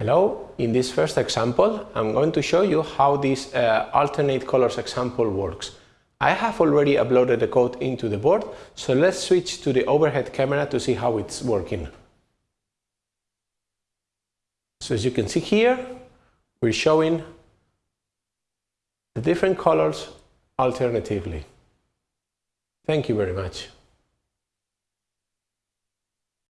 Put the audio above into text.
Hello, in this first example I'm going to show you how this uh, alternate colors example works. I have already uploaded the code into the board, so let's switch to the overhead camera to see how it's working. So as you can see here, we're showing the different colors alternatively. Thank you very much.